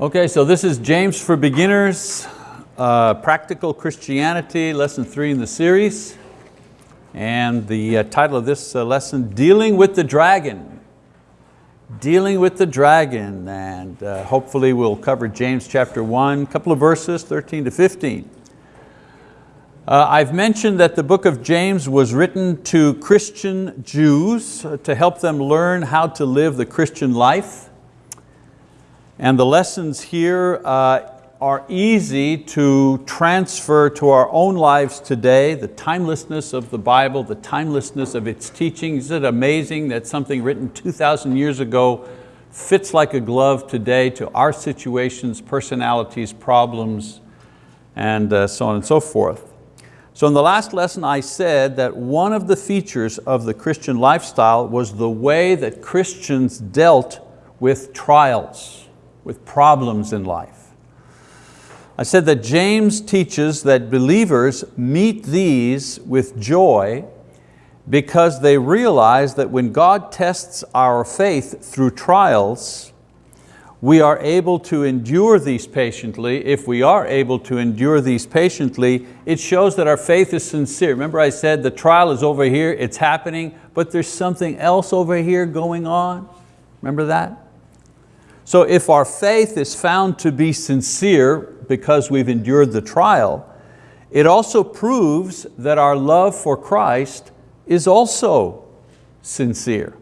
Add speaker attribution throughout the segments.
Speaker 1: Okay, so this is James for Beginners, uh, Practical Christianity, lesson three in the series. And the uh, title of this uh, lesson, Dealing with the Dragon. Dealing with the Dragon, and uh, hopefully we'll cover James chapter one, couple of verses, 13 to 15. Uh, I've mentioned that the book of James was written to Christian Jews uh, to help them learn how to live the Christian life. And the lessons here uh, are easy to transfer to our own lives today, the timelessness of the Bible, the timelessness of its teachings. Isn't it amazing that something written 2,000 years ago fits like a glove today to our situations, personalities, problems, and uh, so on and so forth. So in the last lesson I said that one of the features of the Christian lifestyle was the way that Christians dealt with trials with problems in life. I said that James teaches that believers meet these with joy because they realize that when God tests our faith through trials, we are able to endure these patiently. If we are able to endure these patiently, it shows that our faith is sincere. Remember I said the trial is over here, it's happening, but there's something else over here going on. Remember that? So if our faith is found to be sincere because we've endured the trial, it also proves that our love for Christ is also sincere.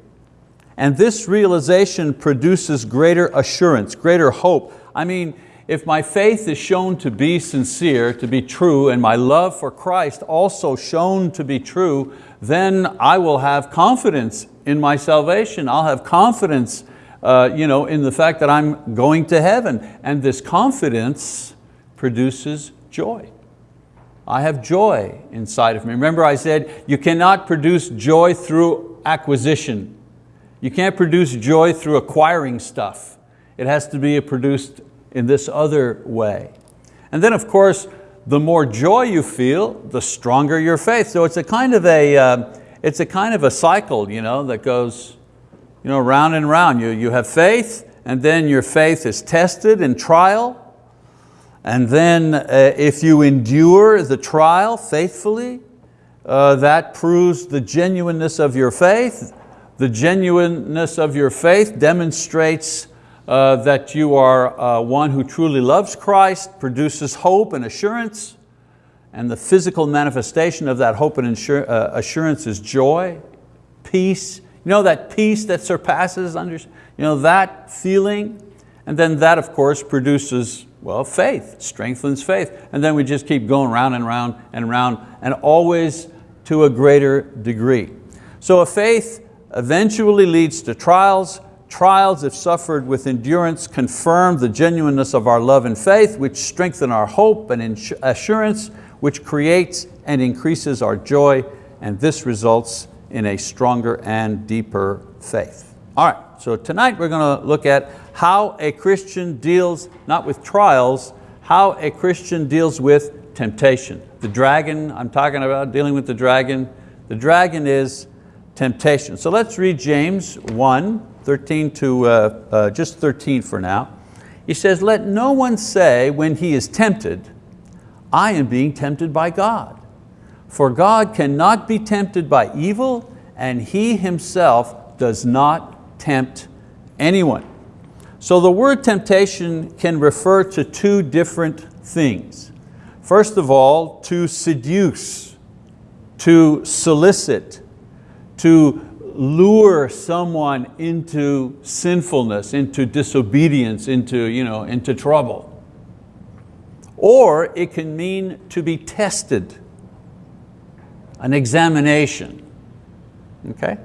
Speaker 1: And this realization produces greater assurance, greater hope. I mean, if my faith is shown to be sincere, to be true, and my love for Christ also shown to be true, then I will have confidence in my salvation. I'll have confidence uh, you know, in the fact that I'm going to heaven. And this confidence produces joy. I have joy inside of me. Remember I said, you cannot produce joy through acquisition. You can't produce joy through acquiring stuff. It has to be produced in this other way. And then of course, the more joy you feel, the stronger your faith. So it's a kind of a, uh, it's a, kind of a cycle you know, that goes you know, round and round. You, you have faith, and then your faith is tested in trial, and then uh, if you endure the trial faithfully, uh, that proves the genuineness of your faith. The genuineness of your faith demonstrates uh, that you are uh, one who truly loves Christ, produces hope and assurance, and the physical manifestation of that hope and uh, assurance is joy, peace, you know that peace that surpasses, under, you know, that feeling? And then that of course produces, well, faith, strengthens faith. And then we just keep going round and round and round and always to a greater degree. So a faith eventually leads to trials. Trials, if suffered with endurance, confirm the genuineness of our love and faith, which strengthen our hope and assurance, which creates and increases our joy, and this results in a stronger and deeper faith. All right, so tonight we're going to look at how a Christian deals, not with trials, how a Christian deals with temptation. The dragon, I'm talking about dealing with the dragon. The dragon is temptation. So let's read James 1, 13 to uh, uh, just 13 for now. He says, let no one say when he is tempted, I am being tempted by God. For God cannot be tempted by evil and He Himself does not tempt anyone. So the word temptation can refer to two different things. First of all, to seduce, to solicit, to lure someone into sinfulness, into disobedience, into, you know, into trouble. Or it can mean to be tested, an examination. Okay?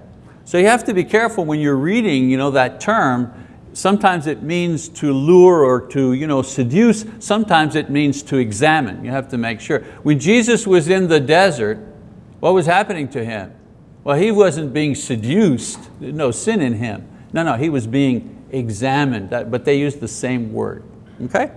Speaker 1: So you have to be careful when you're reading you know, that term, sometimes it means to lure or to you know, seduce, sometimes it means to examine. You have to make sure. When Jesus was in the desert, what was happening to him? Well, he wasn't being seduced, no sin in him. No, no, he was being examined, but they used the same word, okay?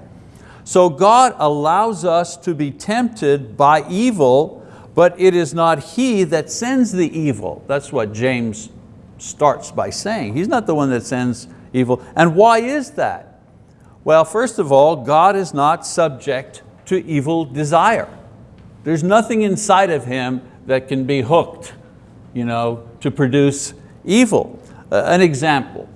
Speaker 1: So God allows us to be tempted by evil but it is not he that sends the evil. That's what James starts by saying. He's not the one that sends evil. And why is that? Well, first of all, God is not subject to evil desire. There's nothing inside of Him that can be hooked you know, to produce evil. Uh, an example,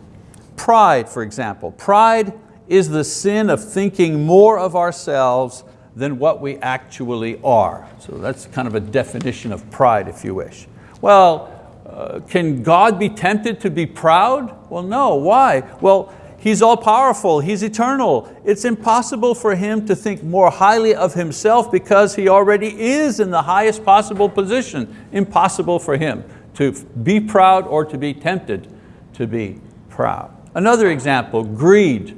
Speaker 1: pride for example. Pride is the sin of thinking more of ourselves than what we actually are. So that's kind of a definition of pride if you wish. Well, uh, can God be tempted to be proud? Well, no, why? Well, He's all powerful, He's eternal. It's impossible for Him to think more highly of Himself because He already is in the highest possible position. Impossible for Him to be proud or to be tempted to be proud. Another example, greed.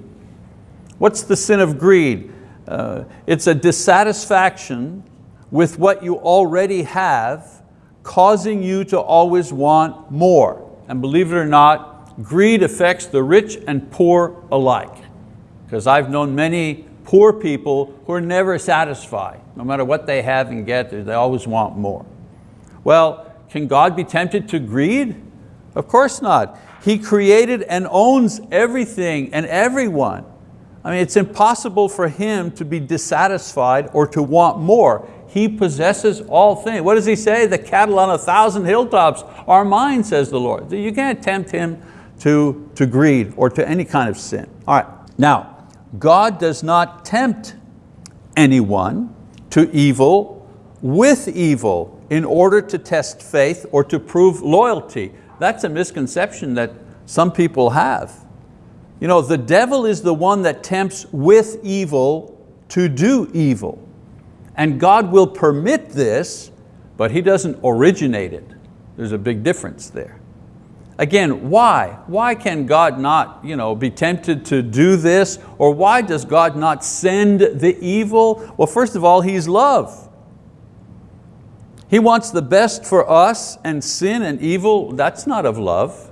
Speaker 1: What's the sin of greed? Uh, it's a dissatisfaction with what you already have, causing you to always want more. And believe it or not, greed affects the rich and poor alike. Because I've known many poor people who are never satisfied. No matter what they have and get, they always want more. Well, can God be tempted to greed? Of course not. He created and owns everything and everyone. I mean, it's impossible for Him to be dissatisfied or to want more. He possesses all things. What does He say? The cattle on a thousand hilltops are mine, says the Lord. You can't tempt Him to, to greed or to any kind of sin. All right, now, God does not tempt anyone to evil with evil in order to test faith or to prove loyalty. That's a misconception that some people have. You know, the devil is the one that tempts with evil to do evil. And God will permit this, but He doesn't originate it. There's a big difference there. Again, why? Why can God not you know, be tempted to do this? Or why does God not send the evil? Well, first of all, He's love. He wants the best for us and sin and evil, that's not of love.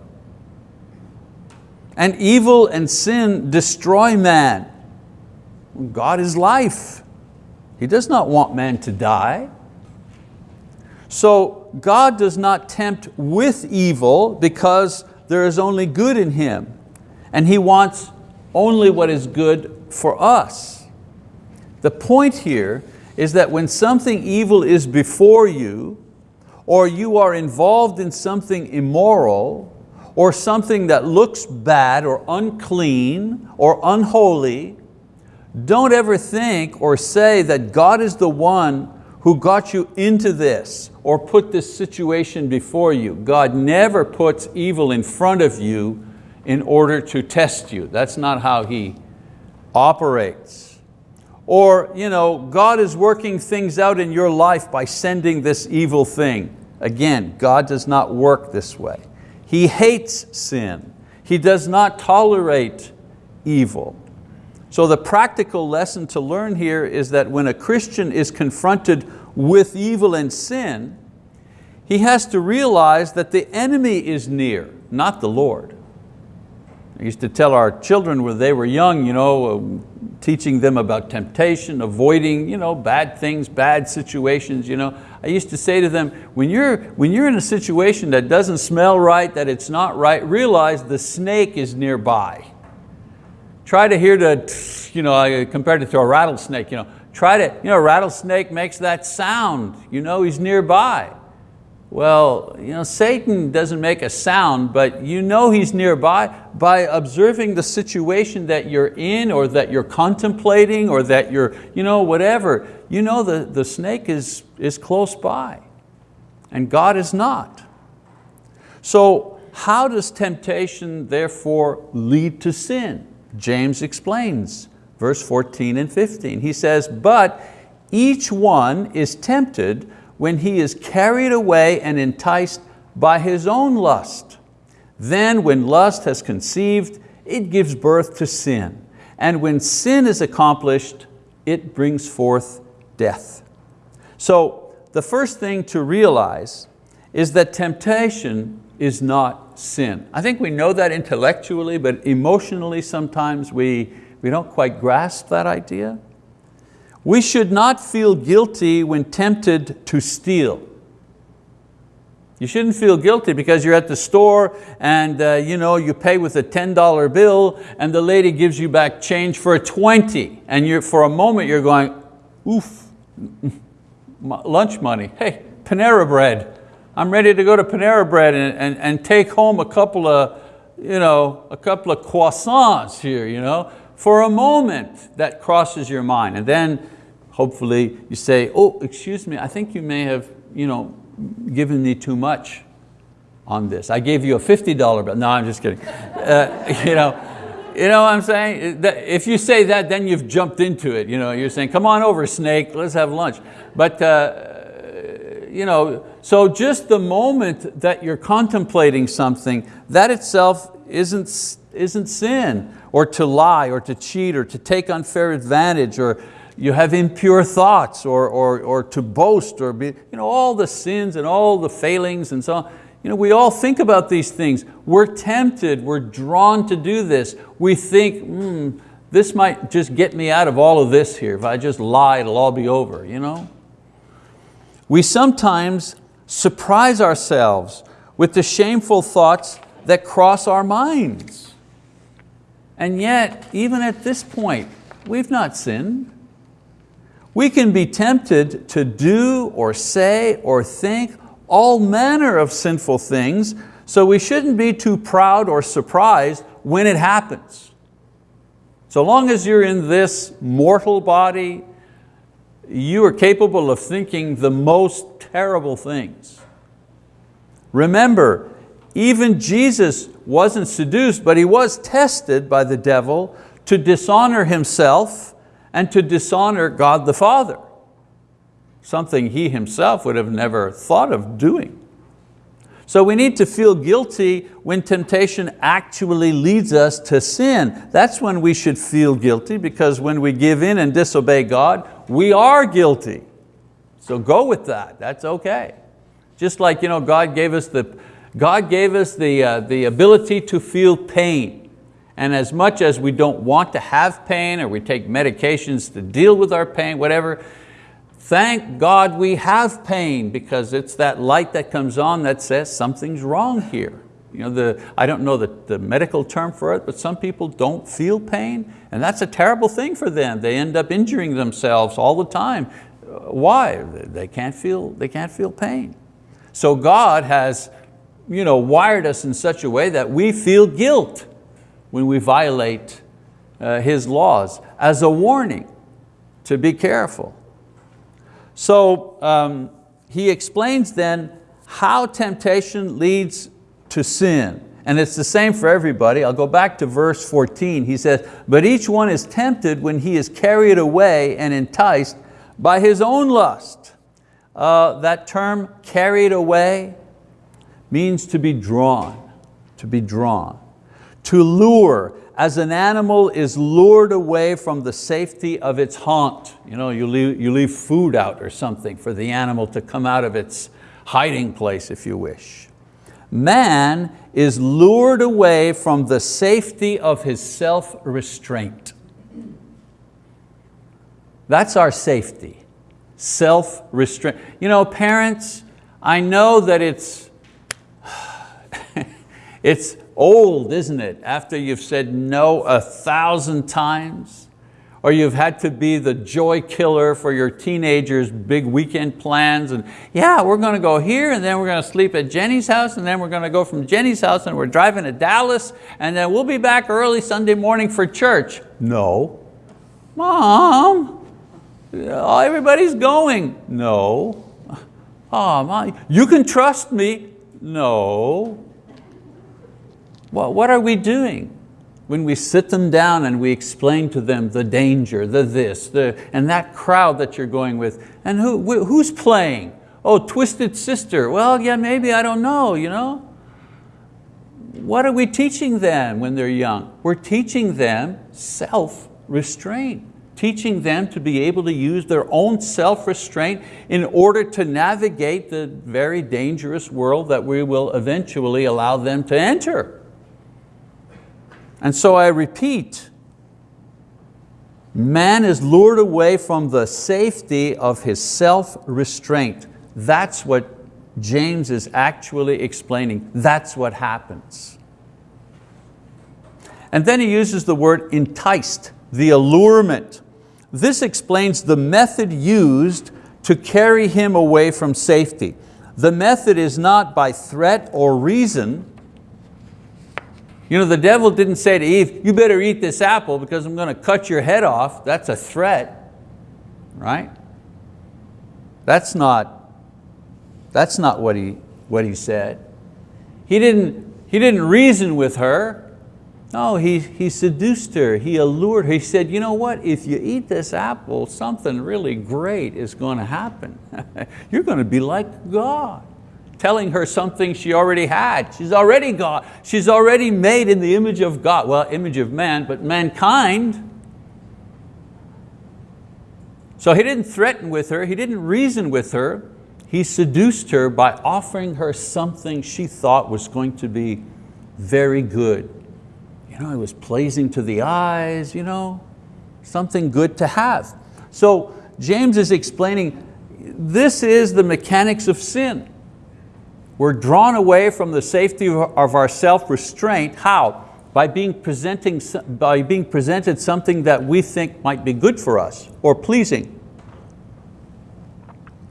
Speaker 1: And evil and sin destroy man. God is life. He does not want man to die. So God does not tempt with evil because there is only good in Him. And He wants only what is good for us. The point here is that when something evil is before you, or you are involved in something immoral, or something that looks bad or unclean or unholy, don't ever think or say that God is the one who got you into this or put this situation before you. God never puts evil in front of you in order to test you. That's not how He operates. Or you know, God is working things out in your life by sending this evil thing. Again, God does not work this way. He hates sin. He does not tolerate evil. So the practical lesson to learn here is that when a Christian is confronted with evil and sin, he has to realize that the enemy is near, not the Lord. I used to tell our children when they were young, you know, teaching them about temptation, avoiding you know, bad things, bad situations. You know. I used to say to them, when you're, when you're in a situation that doesn't smell right, that it's not right, realize the snake is nearby. Try to hear the, you know, I compared it to a rattlesnake, you know, try to, you know, rattlesnake makes that sound, you know he's nearby. Well, you know, Satan doesn't make a sound, but you know he's nearby by observing the situation that you're in or that you're contemplating or that you're, you know, whatever. You know the, the snake is, is close by and God is not. So how does temptation therefore lead to sin? James explains, verse 14 and 15. He says, but each one is tempted when he is carried away and enticed by his own lust. Then when lust has conceived, it gives birth to sin. And when sin is accomplished, it brings forth death. So the first thing to realize is that temptation is not sin. I think we know that intellectually, but emotionally sometimes we, we don't quite grasp that idea. We should not feel guilty when tempted to steal. You shouldn't feel guilty because you're at the store and uh, you, know, you pay with a $10 bill and the lady gives you back change for a 20 and you're, for a moment you're going, oof, lunch money. Hey, Panera Bread. I'm ready to go to Panera Bread and, and, and take home a couple of, you know, a couple of croissants here. You know? For a moment that crosses your mind and then hopefully you say, oh, excuse me, I think you may have you know, given me too much on this. I gave you a $50 bill. No, I'm just kidding. Uh, you, know, you know what I'm saying? If you say that, then you've jumped into it. You know, you're saying, come on over, snake, let's have lunch. But uh, you know, so just the moment that you're contemplating something, that itself isn't, isn't sin, or to lie, or to cheat, or to take unfair advantage, or you have impure thoughts or, or, or to boast or be, you know, all the sins and all the failings and so on. You know, we all think about these things. We're tempted, we're drawn to do this. We think, hmm, this might just get me out of all of this here. If I just lie, it'll all be over. You know? We sometimes surprise ourselves with the shameful thoughts that cross our minds. And yet, even at this point, we've not sinned. We can be tempted to do or say or think all manner of sinful things, so we shouldn't be too proud or surprised when it happens. So long as you're in this mortal body, you are capable of thinking the most terrible things. Remember, even Jesus wasn't seduced, but he was tested by the devil to dishonor himself and to dishonor God the Father, something he himself would have never thought of doing. So we need to feel guilty when temptation actually leads us to sin. That's when we should feel guilty because when we give in and disobey God, we are guilty. So go with that, that's okay. Just like you know, God gave us the, God gave us the, uh, the ability to feel pain. And as much as we don't want to have pain or we take medications to deal with our pain, whatever, thank God we have pain because it's that light that comes on that says something's wrong here. You know, the, I don't know the, the medical term for it, but some people don't feel pain and that's a terrible thing for them. They end up injuring themselves all the time. Why? They can't feel, they can't feel pain. So God has you know, wired us in such a way that we feel guilt when we violate uh, His laws as a warning to be careful. So um, he explains then how temptation leads to sin. And it's the same for everybody. I'll go back to verse 14. He says, but each one is tempted when he is carried away and enticed by his own lust. Uh, that term, carried away, means to be drawn, to be drawn to lure, as an animal is lured away from the safety of its haunt. You, know, you, leave, you leave food out or something for the animal to come out of its hiding place, if you wish. Man is lured away from the safety of his self-restraint. That's our safety, self-restraint. You know, parents, I know that it's, it's old, isn't it? After you've said no a thousand times, or you've had to be the joy killer for your teenagers' big weekend plans, and yeah, we're going to go here, and then we're going to sleep at Jenny's house, and then we're going to go from Jenny's house, and we're driving to Dallas, and then we'll be back early Sunday morning for church. No. Mom, uh, everybody's going. No. Oh, mom, you can trust me. No. Well, what are we doing? When we sit them down and we explain to them the danger, the this, the, and that crowd that you're going with, and who, who's playing? Oh, Twisted Sister. Well, yeah, maybe, I don't know, you know? What are we teaching them when they're young? We're teaching them self-restraint teaching them to be able to use their own self-restraint in order to navigate the very dangerous world that we will eventually allow them to enter. And so I repeat, man is lured away from the safety of his self-restraint. That's what James is actually explaining that's what happens. And then he uses the word enticed, the allurement. This explains the method used to carry him away from safety. The method is not by threat or reason. You know, the devil didn't say to Eve, you better eat this apple because I'm going to cut your head off. That's a threat, right? That's not, that's not what, he, what he said. He didn't, he didn't reason with her. No, he, he seduced her, he allured her. He said, you know what, if you eat this apple, something really great is going to happen. You're going to be like God. Telling her something she already had. She's already God. She's already made in the image of God. Well, image of man, but mankind. So he didn't threaten with her, he didn't reason with her. He seduced her by offering her something she thought was going to be very good You know, it was pleasing to the eyes, you know, something good to have. So James is explaining, this is the mechanics of sin. We're drawn away from the safety of our self-restraint. How? By being, presenting, by being presented something that we think might be good for us, or pleasing,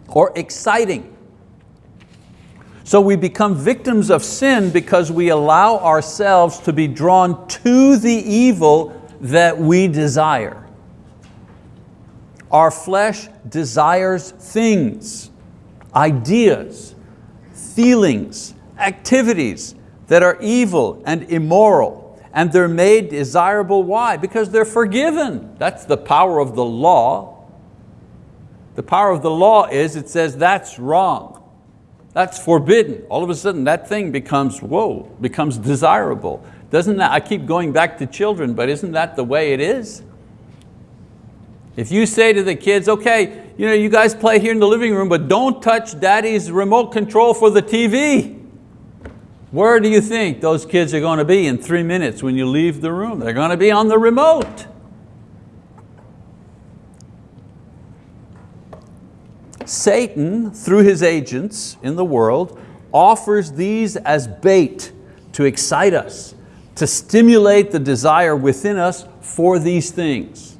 Speaker 1: or exciting. So we become victims of sin because we allow ourselves to be drawn to the evil that we desire. Our flesh desires things, ideas, feelings, activities that are evil and immoral and they're made desirable. Why? Because they're forgiven. That's the power of the law. The power of the law is it says that's wrong. That's forbidden. All of a sudden that thing becomes, whoa, becomes desirable. Doesn't that, I keep going back to children, but isn't that the way it is? If you say to the kids, okay, you, know, you guys play here in the living room, but don't touch daddy's remote control for the TV. Where do you think those kids are going to be in three minutes when you leave the room? They're going to be on the remote. Satan, through his agents in the world, offers these as bait to excite us, to stimulate the desire within us for these things.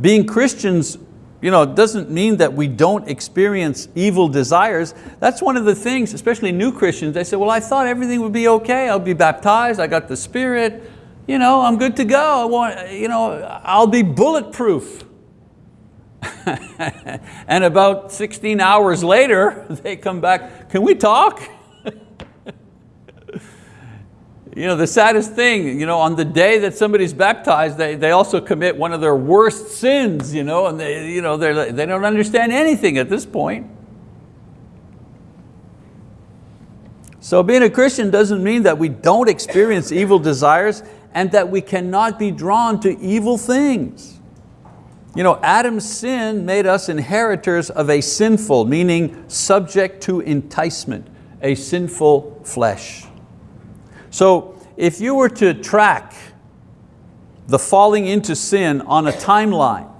Speaker 1: Being Christians you know, doesn't mean that we don't experience evil desires. That's one of the things, especially new Christians, they say, well, I thought everything would be okay. I'll be baptized, I got the Spirit, you know, I'm good to go. I want, you know, I'll be bulletproof. and about 16 hours later, they come back, can we talk? You know, the saddest thing, you know, on the day that somebody's baptized, they, they also commit one of their worst sins, you know, and they, you know, they don't understand anything at this point. So being a Christian doesn't mean that we don't experience evil desires and that we cannot be drawn to evil things. You know, Adam's sin made us inheritors of a sinful, meaning subject to enticement, a sinful flesh. So if you were to track the falling into sin on a timeline,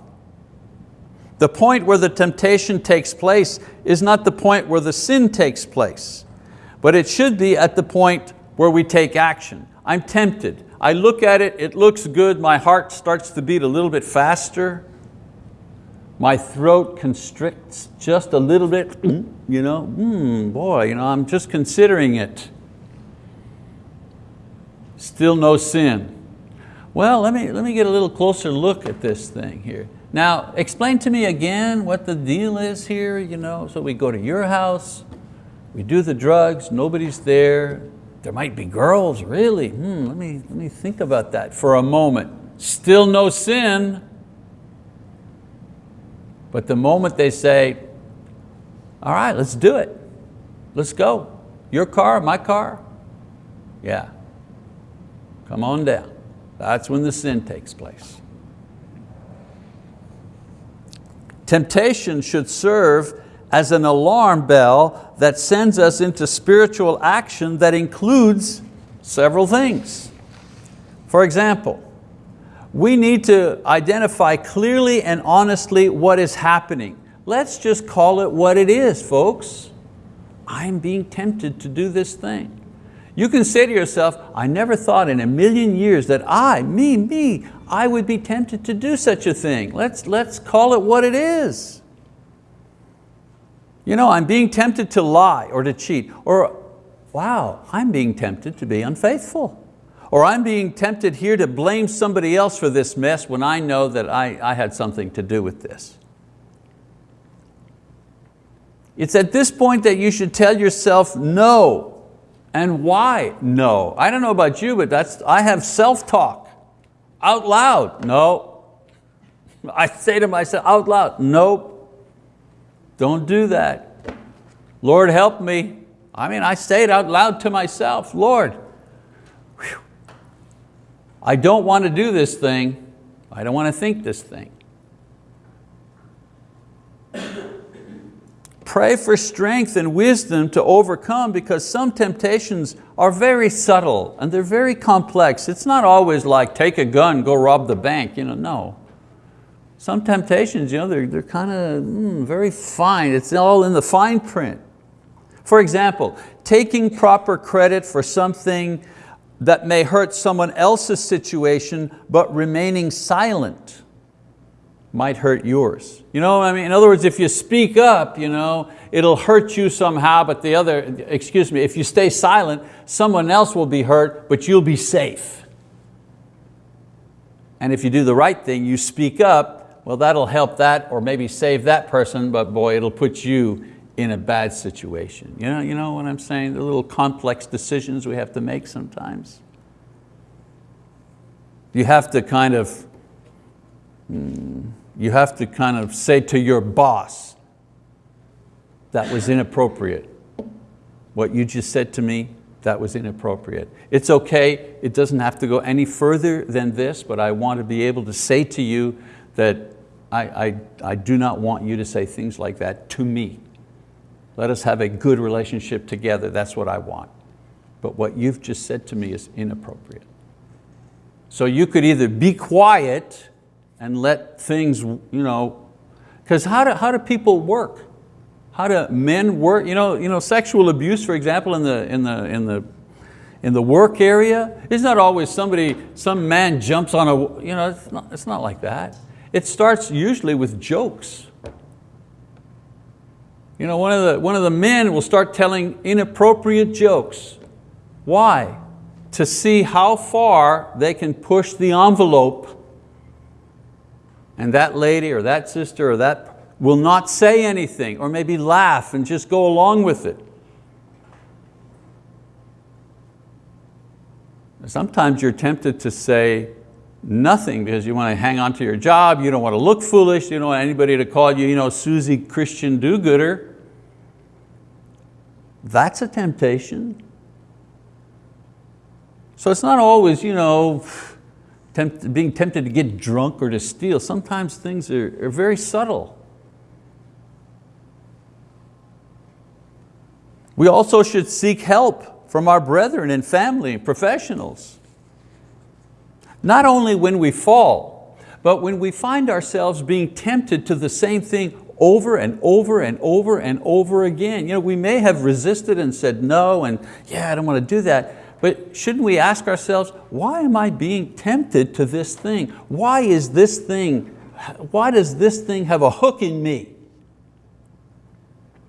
Speaker 1: the point where the temptation takes place is not the point where the sin takes place, but it should be at the point where we take action. I'm tempted, I look at it, it looks good, my heart starts to beat a little bit faster, my throat constricts just a little bit, you know, mm, boy, you know, I'm just considering it. Still no sin. Well, let me, let me get a little closer look at this thing here. Now, explain to me again what the deal is here. You know? So we go to your house, we do the drugs, nobody's there. There might be girls, really. Hmm, let, me, let me think about that for a moment. Still no sin. But the moment they say, all right, let's do it. Let's go. Your car, my car? Yeah. Come on down. That's when the sin takes place. Temptation should serve as an alarm bell that sends us into spiritual action that includes several things. For example, we need to identify clearly and honestly what is happening. Let's just call it what it is, folks. I'm being tempted to do this thing. You can say to yourself, I never thought in a million years that I, me, me, I would be tempted to do such a thing. Let's, let's call it what it is. You know, I'm being tempted to lie or to cheat, or wow, I'm being tempted to be unfaithful. Or I'm being tempted here to blame somebody else for this mess when I know that I, I had something to do with this. It's at this point that you should tell yourself no. And why no? I don't know about you, but that's, I have self-talk. Out loud, no. I say to myself out loud, nope. Don't do that. Lord help me. I mean, I say it out loud to myself, Lord, whew, I don't want to do this thing. I don't want to think this thing. Pray for strength and wisdom to overcome because some temptations are very subtle and they're very complex. It's not always like take a gun, go rob the bank. You know, no. Some temptations, you know, they're, they're kind of mm, very fine. It's all in the fine print. For example, taking proper credit for something that may hurt someone else's situation, but remaining silent might hurt yours. You know I mean? In other words, if you speak up, you know, it'll hurt you somehow, but the other, excuse me, if you stay silent, someone else will be hurt, but you'll be safe. And if you do the right thing, you speak up, well, that'll help that or maybe save that person, but boy, it'll put you in a bad situation. You know, you know what I'm saying? The little complex decisions we have to make sometimes. You have to kind of, hmm, you have to kind of say to your boss, that was inappropriate. What you just said to me, that was inappropriate. It's okay, it doesn't have to go any further than this, but I want to be able to say to you that I, I, I do not want you to say things like that to me. Let us have a good relationship together, that's what I want. But what you've just said to me is inappropriate. So you could either be quiet and let things, you know, because how do, how do people work? How do men work? You know, you know, sexual abuse, for example, in the, in the, in the, in the work area, it's not always somebody, some man jumps on a, you know, it's not, it's not like that. It starts usually with jokes. You know, one of, the, one of the men will start telling inappropriate jokes. Why? To see how far they can push the envelope and that lady or that sister or that will not say anything or maybe laugh and just go along with it. Sometimes you're tempted to say nothing because you want to hang on to your job, you don't want to look foolish, you don't want anybody to call you, you know, Susie Christian do-gooder. That's a temptation. So it's not always you know, tempt, being tempted to get drunk or to steal. Sometimes things are, are very subtle. We also should seek help from our brethren and family professionals. Not only when we fall, but when we find ourselves being tempted to the same thing over and over and over and over again. You know, we may have resisted and said no and yeah, I don't want to do that, but shouldn't we ask ourselves, why am I being tempted to this thing? Why is this thing, why does this thing have a hook in me?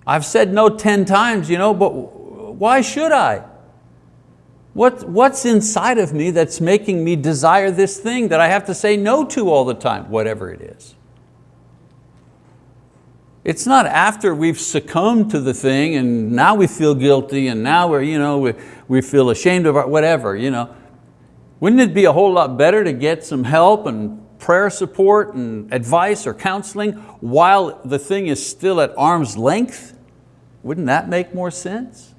Speaker 1: I've said no 10 times, you know, but why should I? What, what's inside of me that's making me desire this thing that I have to say no to all the time, whatever it is? It's not after we've succumbed to the thing and now we feel guilty and now we're, you know, we, we feel ashamed of our, whatever. You know. Wouldn't it be a whole lot better to get some help and prayer support and advice or counseling while the thing is still at arm's length? Wouldn't that make more sense?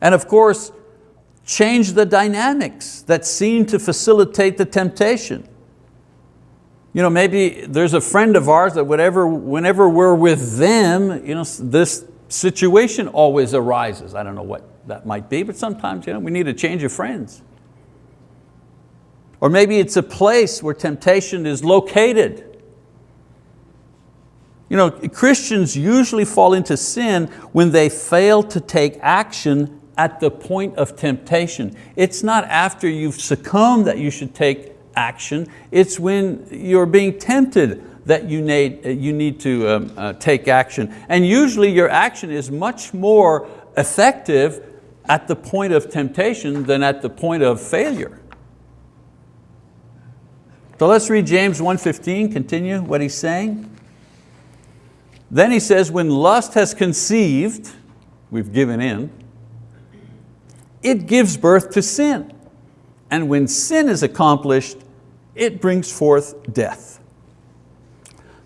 Speaker 1: And of course, change the dynamics that seem to facilitate the temptation. You know, maybe there's a friend of ours that whatever, whenever we're with them, you know, this situation always arises. I don't know what that might be, but sometimes you know, we need a change of friends. Or maybe it's a place where temptation is located. You know, Christians usually fall into sin when they fail to take action at the point of temptation. It's not after you've succumbed that you should take action, it's when you're being tempted that you need, you need to um, uh, take action. And usually your action is much more effective at the point of temptation than at the point of failure. So let's read James 1.15, continue what he's saying. Then he says, when lust has conceived, we've given in, it gives birth to sin. And when sin is accomplished, it brings forth death.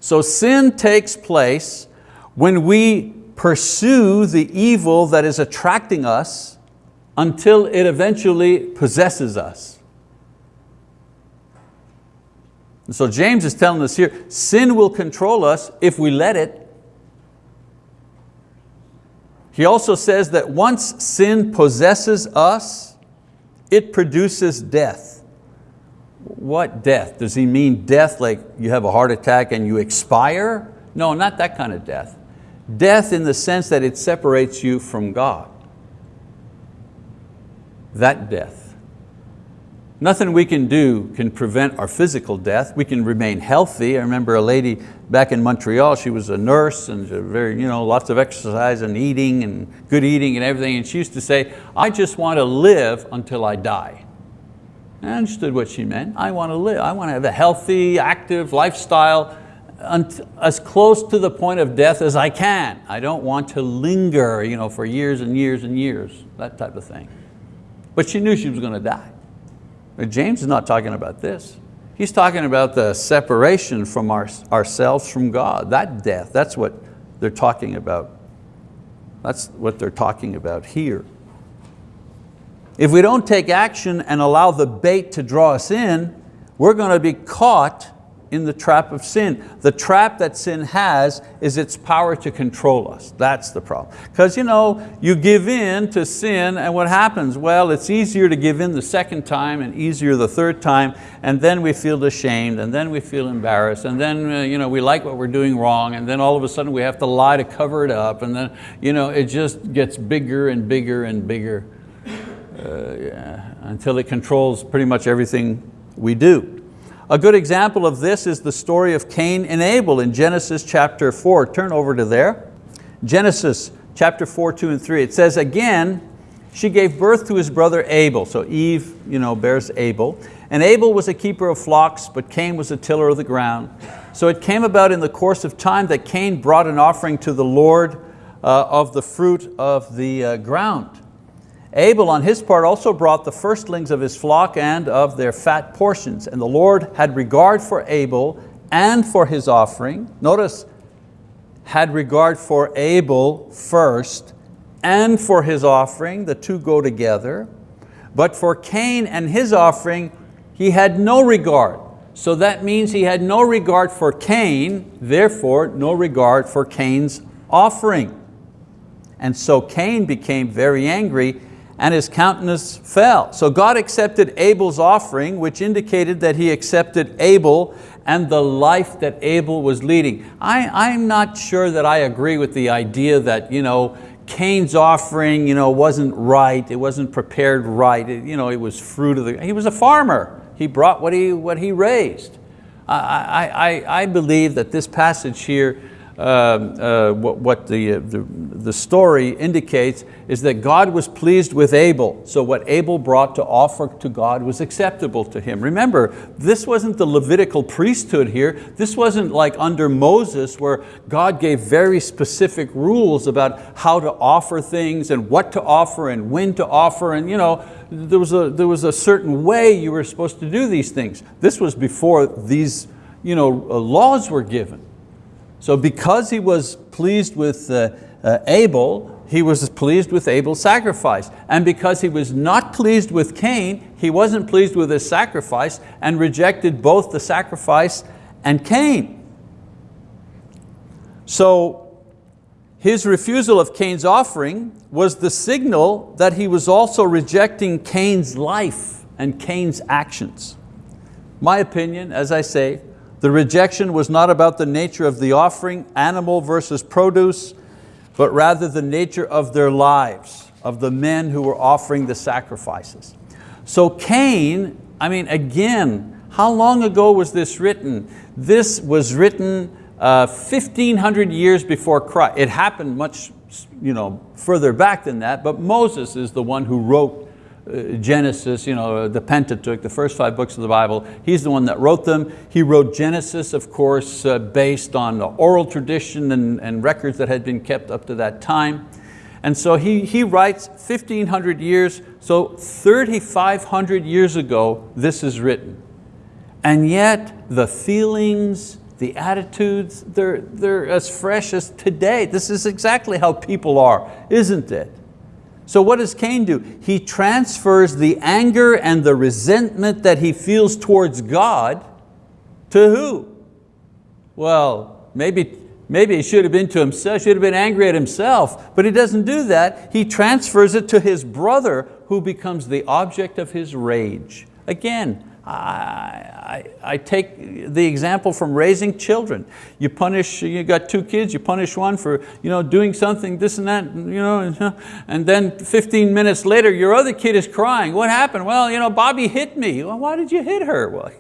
Speaker 1: So sin takes place when we pursue the evil that is attracting us until it eventually possesses us. And so James is telling us here, sin will control us if we let it. He also says that once sin possesses us, it produces death. What death? Does he mean death like you have a heart attack and you expire? No, not that kind of death. Death in the sense that it separates you from God. That death. Nothing we can do can prevent our physical death. We can remain healthy. I remember a lady back in Montreal, she was a nurse and very, you know, lots of exercise and eating and good eating and everything. And she used to say, I just want to live until I die. I understood what she meant. I want to live. I want to have a healthy, active lifestyle as close to the point of death as I can. I don't want to linger you know, for years and years and years, that type of thing. But she knew she was going to die. But James is not talking about this. He's talking about the separation from our, ourselves from God, that death, that's what they're talking about. That's what they're talking about here. If we don't take action and allow the bait to draw us in, we're going to be caught in the trap of sin. The trap that sin has is its power to control us. That's the problem. Because you know, you give in to sin and what happens? Well, it's easier to give in the second time and easier the third time and then we feel ashamed and then we feel embarrassed and then uh, you know, we like what we're doing wrong and then all of a sudden we have to lie to cover it up and then you know, it just gets bigger and bigger and bigger until it controls pretty much everything we do. A good example of this is the story of Cain and Abel in Genesis chapter four. Turn over to there. Genesis chapter four, two and three. It says, again, she gave birth to his brother Abel. So Eve you know, bears Abel. And Abel was a keeper of flocks, but Cain was a tiller of the ground. So it came about in the course of time that Cain brought an offering to the Lord uh, of the fruit of the uh, ground. Abel on his part also brought the firstlings of his flock and of their fat portions. And the Lord had regard for Abel and for his offering. Notice, had regard for Abel first and for his offering, the two go together. But for Cain and his offering, he had no regard. So that means he had no regard for Cain, therefore no regard for Cain's offering. And so Cain became very angry and his countenance fell. So God accepted Abel's offering, which indicated that he accepted Abel and the life that Abel was leading. I, I'm not sure that I agree with the idea that you know, Cain's offering you know, wasn't right, it wasn't prepared right, it, you know, it was fruit of the, he was a farmer. He brought what he, what he raised. I, I, I believe that this passage here Um, uh, what, what the, uh, the, the story indicates is that God was pleased with Abel. So what Abel brought to offer to God was acceptable to him. Remember, this wasn't the Levitical priesthood here. This wasn't like under Moses where God gave very specific rules about how to offer things and what to offer and when to offer. And you know, there was a, there was a certain way you were supposed to do these things. This was before these you know, uh, laws were given. So because he was pleased with uh, uh, Abel, he was pleased with Abel's sacrifice. And because he was not pleased with Cain, he wasn't pleased with his sacrifice and rejected both the sacrifice and Cain. So his refusal of Cain's offering was the signal that he was also rejecting Cain's life and Cain's actions. My opinion, as I say, The rejection was not about the nature of the offering, animal versus produce, but rather the nature of their lives, of the men who were offering the sacrifices. So Cain, I mean, again, how long ago was this written? This was written uh, 1500 years before Christ. It happened much you know, further back than that, but Moses is the one who wrote Genesis, you know, the Pentateuch, the first five books of the Bible. He's the one that wrote them. He wrote Genesis, of course, uh, based on the oral tradition and, and records that had been kept up to that time. And so he, he writes 1500 years, so 3,500 years ago, this is written. And yet the feelings, the attitudes, they're, they're as fresh as today. This is exactly how people are, isn't it? So what does Cain do? He transfers the anger and the resentment that he feels towards God to who? Well, maybe, maybe he should have been to himself, should have been angry at himself, but he doesn't do that. He transfers it to his brother who becomes the object of his rage. Again, I, I, I, take the example from raising children. You punish, you got two kids, you punish one for you know, doing something, this and that, you know, and then 15 minutes later your other kid is crying. What happened? Well, you know, Bobby hit me. Well, why did you hit her? Well,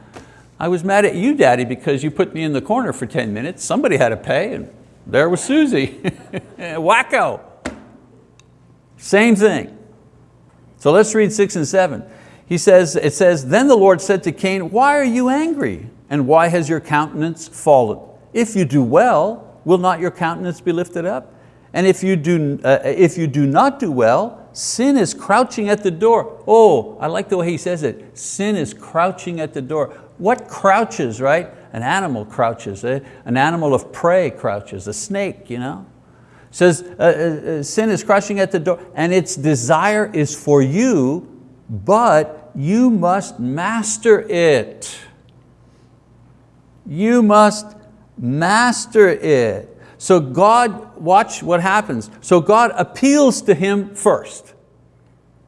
Speaker 1: I was mad at you, daddy, because you put me in the corner for 10 minutes. Somebody had to pay and there was Susie. Wacko. Same thing. So let's read six and seven. He says, it says, then the Lord said to Cain, why are you angry? And why has your countenance fallen? If you do well, will not your countenance be lifted up? And if you do, uh, if you do not do well, sin is crouching at the door. Oh, I like the way he says it. Sin is crouching at the door. What crouches, right? An animal crouches, eh? an animal of prey crouches, a snake, you know? says uh, uh, uh sin is crouching at the door and its desire is for you, but you must master it. You must master it. So God, watch what happens. So God appeals to him first.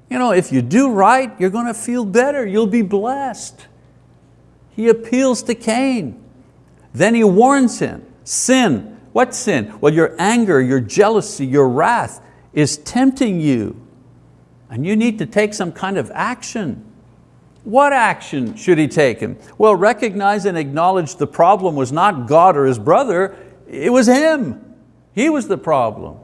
Speaker 1: You know, if you do right, you're going to feel better, you'll be blessed. He appeals to Cain. Then he warns him, sin. What sin? Well, your anger, your jealousy, your wrath is tempting you. And you need to take some kind of action. What action should he take? Him? Well, recognize and acknowledge the problem was not God or his brother, it was him. He was the problem.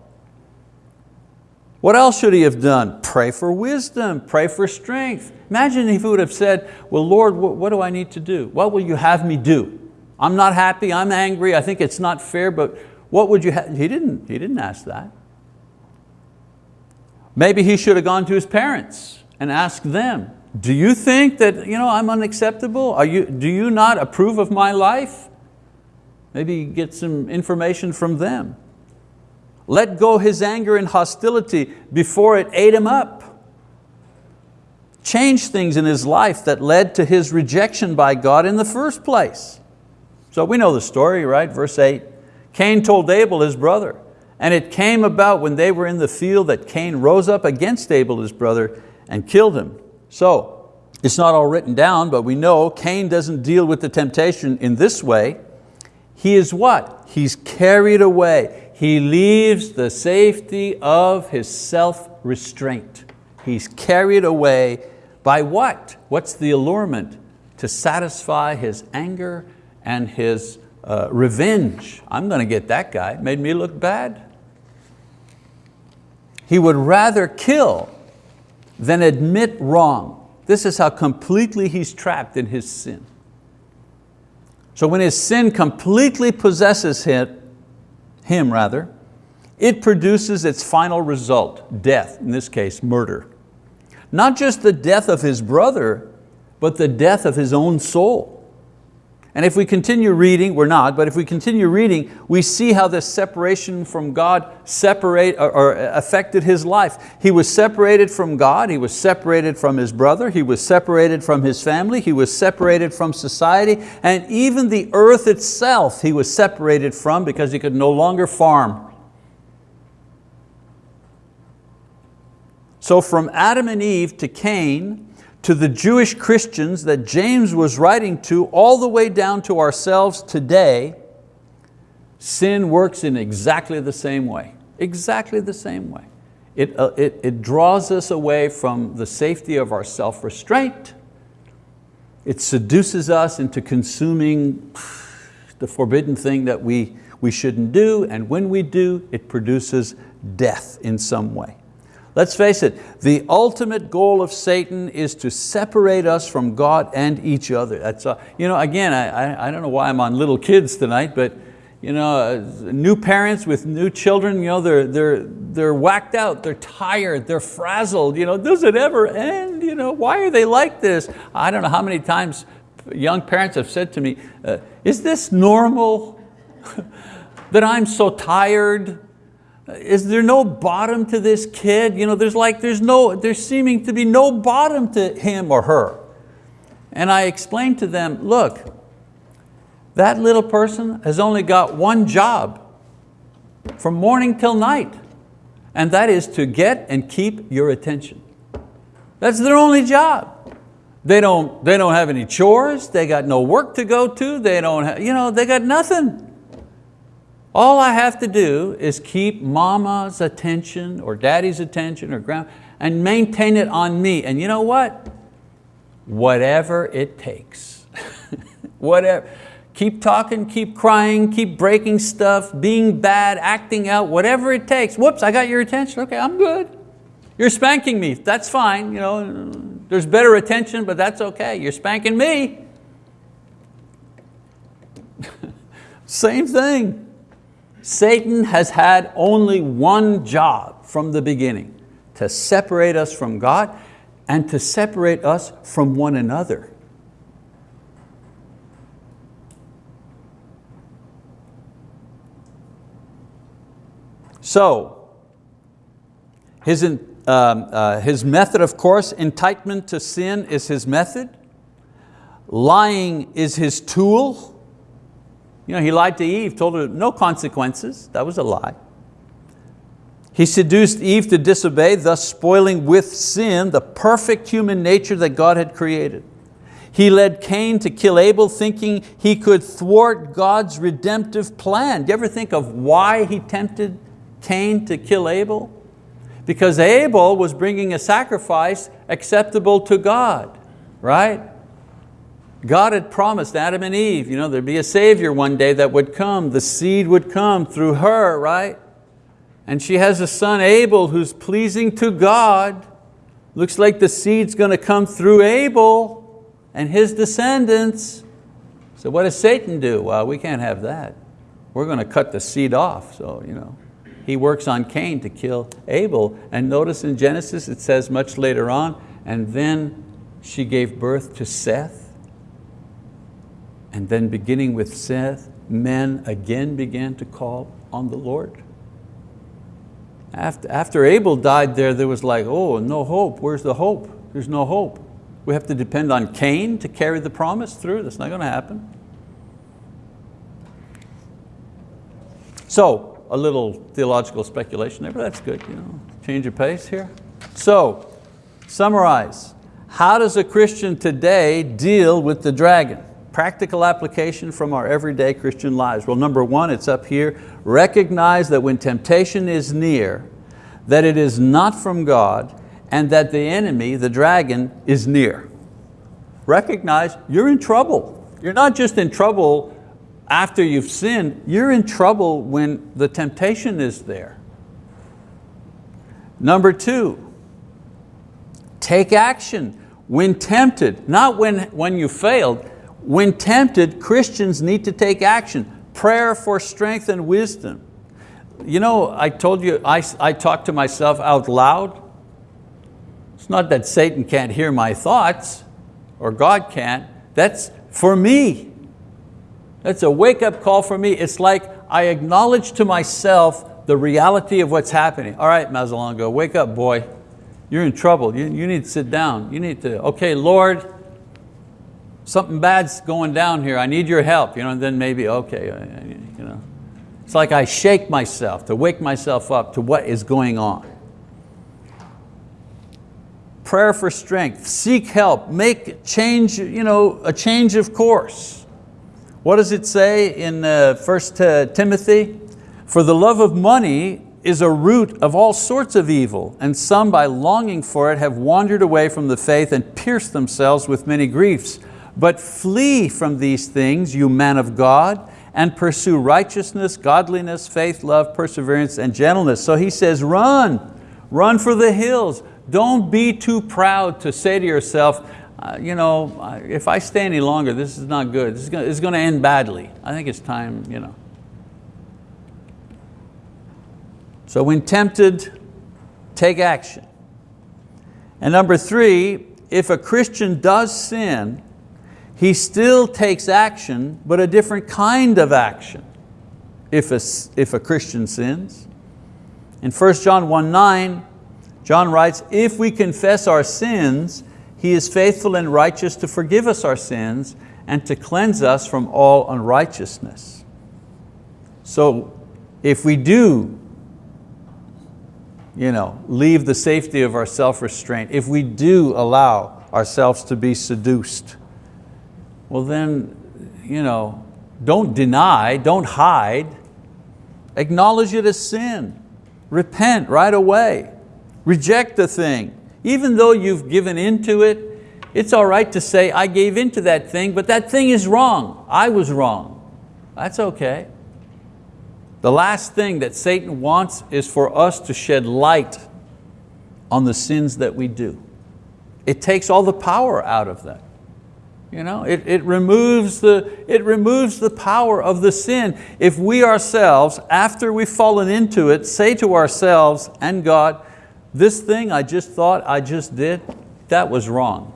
Speaker 1: What else should he have done? Pray for wisdom, pray for strength. Imagine if he would have said, well, Lord, what do I need to do? What will you have me do? I'm not happy, I'm angry, I think it's not fair, but what would you have? He didn't, he didn't ask that. Maybe he should have gone to his parents and asked them, do you think that you know, I'm unacceptable? Are you, do you not approve of my life? Maybe get some information from them. Let go his anger and hostility before it ate him up. Change things in his life that led to his rejection by God in the first place. So we know the story, right? Verse eight, Cain told Abel, his brother, and it came about when they were in the field that Cain rose up against Abel, his brother, and killed him. So, it's not all written down, but we know Cain doesn't deal with the temptation in this way. He is what? He's carried away. He leaves the safety of his self-restraint. He's carried away by what? What's the allurement? To satisfy his anger and his uh, revenge. I'm going to get that guy, made me look bad. He would rather kill than admit wrong. This is how completely he's trapped in his sin. So when his sin completely possesses him, him rather, it produces its final result, death, in this case, murder. Not just the death of his brother, but the death of his own soul. And if we continue reading, we're not, but if we continue reading, we see how this separation from God separate, or, or, affected his life. He was separated from God, he was separated from his brother, he was separated from his family, he was separated from society, and even the earth itself he was separated from because he could no longer farm. So from Adam and Eve to Cain, to the Jewish Christians that James was writing to all the way down to ourselves today, sin works in exactly the same way, exactly the same way. It, uh, it, it draws us away from the safety of our self-restraint. It seduces us into consuming the forbidden thing that we, we shouldn't do, and when we do, it produces death in some way. Let's face it, the ultimate goal of Satan is to separate us from God and each other. That's, uh, you know, again, I, I don't know why I'm on little kids tonight, but you know, uh, new parents with new children, you know, they're, they're, they're whacked out, they're tired, they're frazzled. You know, does it ever end? You know, why are they like this? I don't know how many times young parents have said to me, uh, is this normal that I'm so tired? Is there no bottom to this kid? You know, there's like, there's no, there's seeming to be no bottom to him or her. And I explained to them, look, that little person has only got one job from morning till night, and that is to get and keep your attention. That's their only job. They don't, they don't have any chores, they got no work to go to, they don't have, you know, they got nothing. All I have to do is keep mama's attention or daddy's attention or grand and maintain it on me. And you know what? Whatever it takes. Whatever. Keep talking, keep crying, keep breaking stuff, being bad, acting out, whatever it takes. Whoops, I got your attention. Okay, I'm good. You're spanking me. That's fine. You know, there's better attention, but that's okay. You're spanking me. Same thing. Satan has had only one job from the beginning, to separate us from God and to separate us from one another. So, his, um, uh, his method, of course, enticement to sin is his method. Lying is his tool. You know, he lied to Eve, told her no consequences. That was a lie. He seduced Eve to disobey, thus spoiling with sin the perfect human nature that God had created. He led Cain to kill Abel thinking he could thwart God's redemptive plan. Do you ever think of why he tempted Cain to kill Abel? Because Abel was bringing a sacrifice acceptable to God, right? God had promised Adam and Eve, you know, there'd be a savior one day that would come, the seed would come through her, right? And she has a son, Abel, who's pleasing to God. Looks like the seed's going to come through Abel and his descendants. So what does Satan do? Well, we can't have that. We're going to cut the seed off. So, you know, he works on Cain to kill Abel. And notice in Genesis, it says much later on, and then she gave birth to Seth. And then beginning with Seth, men again began to call on the Lord. After, after Abel died there, there was like, oh, no hope. Where's the hope? There's no hope. We have to depend on Cain to carry the promise through. That's not going to happen. So, a little theological speculation there, but that's good. You know, change of pace here. So, summarize. How does a Christian today deal with the dragon? Practical application from our everyday Christian lives. Well, number one, it's up here. Recognize that when temptation is near, that it is not from God and that the enemy, the dragon, is near. Recognize you're in trouble. You're not just in trouble after you've sinned, you're in trouble when the temptation is there. Number two, take action when tempted, not when, when you failed, when tempted, Christians need to take action. Prayer for strength and wisdom. You know, I told you, I, I talk to myself out loud. It's not that Satan can't hear my thoughts or God can't. That's for me. That's a wake up call for me. It's like I acknowledge to myself the reality of what's happening. All right, Mazzalongo, wake up, boy. You're in trouble. You, you need to sit down. You need to, okay, Lord, something bad's going down here, I need your help, you know, and then maybe, okay, uh, you know. It's like I shake myself to wake myself up to what is going on. prayer for strength, seek help, make change, you know, a change of course. What does it say in uh, 1 Timothy? For the love of money is a root of all sorts of evil, and some by longing for it have wandered away from the faith and pierced themselves with many griefs. But flee from these things, you man of God, and pursue righteousness, godliness, faith, love, perseverance, and gentleness. So he says, run, run for the hills. Don't be too proud to say to yourself, uh, you know, if I stay any longer, this is not good. This is going, to end badly. I think it's time, you know. So when tempted, take action. And number three, if a Christian does sin, he still takes action, but a different kind of action if a, if a Christian sins. In 1 John 1, 9, John writes, if we confess our sins, He is faithful and righteous to forgive us our sins and to cleanse us from all unrighteousness. So if we do you know, leave the safety of our self-restraint, if we do allow ourselves to be seduced, well then, you know, don't deny, don't hide, acknowledge it as sin, repent right away, reject the thing. Even though you've given into it, it's all right to say, I gave into that thing, but that thing is wrong. I was wrong. That's okay. The last thing that Satan wants is for us to shed light on the sins that we do. It takes all the power out of that. You know, it, it, removes the, it removes the power of the sin. If we ourselves, after we've fallen into it, say to ourselves and God, this thing I just thought I just did, that was wrong.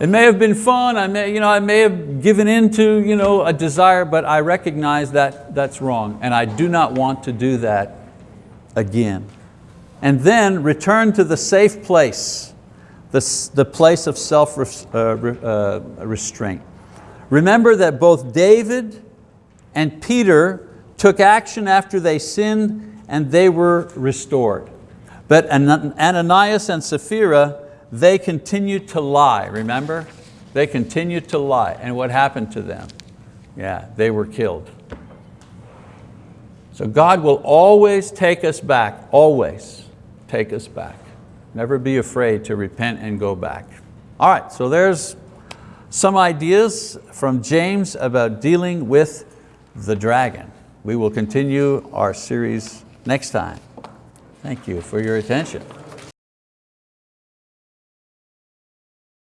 Speaker 1: It may have been fun, I may, you know, I may have given into you know, a desire, but I recognize that that's wrong and I do not want to do that again. And then return to the safe place the, the place of self-restraint. Uh, uh, Remember that both David and Peter took action after they sinned and they were restored. But Ananias and Sapphira, they continued to lie, remember? They continued to lie. And what happened to them? Yeah, they were killed. So God will always take us back, always take us back. Never be afraid to repent and go back. All right, so there's some ideas from James about dealing with the dragon. We will continue our series next time. Thank you for your attention.